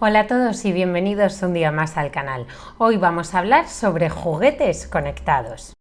Hola a todos y bienvenidos un día más al canal. Hoy vamos a hablar sobre juguetes conectados.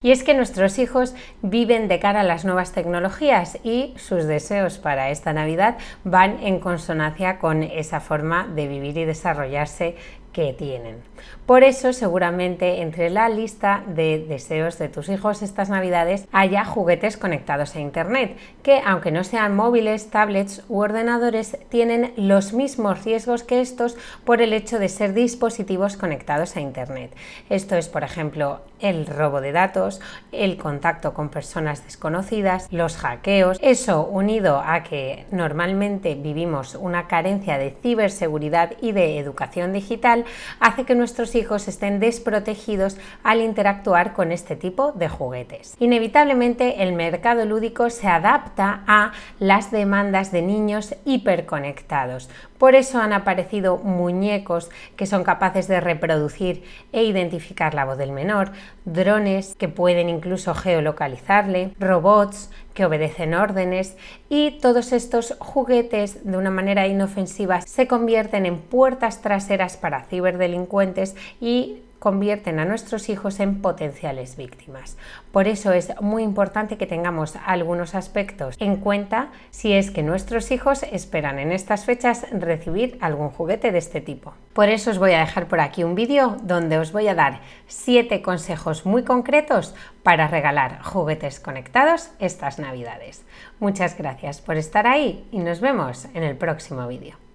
Y es que nuestros hijos viven de cara a las nuevas tecnologías y sus deseos para esta Navidad van en consonancia con esa forma de vivir y desarrollarse que tienen. Por eso seguramente entre la lista de deseos de tus hijos estas navidades haya juguetes conectados a internet, que aunque no sean móviles, tablets u ordenadores, tienen los mismos riesgos que estos por el hecho de ser dispositivos conectados a internet. Esto es por ejemplo el robo de datos, el contacto con personas desconocidas, los hackeos, eso unido a que normalmente vivimos una carencia de ciberseguridad y de educación digital, hace que nuestros hijos estén desprotegidos al interactuar con este tipo de juguetes. Inevitablemente el mercado lúdico se adapta a las demandas de niños hiperconectados. Por eso han aparecido muñecos que son capaces de reproducir e identificar la voz del menor, drones que pueden incluso geolocalizarle, robots que obedecen órdenes y todos estos juguetes de una manera inofensiva se convierten en puertas traseras para ciberdelincuentes y convierten a nuestros hijos en potenciales víctimas. Por eso es muy importante que tengamos algunos aspectos en cuenta si es que nuestros hijos esperan en estas fechas recibir algún juguete de este tipo. Por eso os voy a dejar por aquí un vídeo donde os voy a dar 7 consejos muy concretos para regalar juguetes conectados estas navidades. Muchas gracias por estar ahí y nos vemos en el próximo vídeo.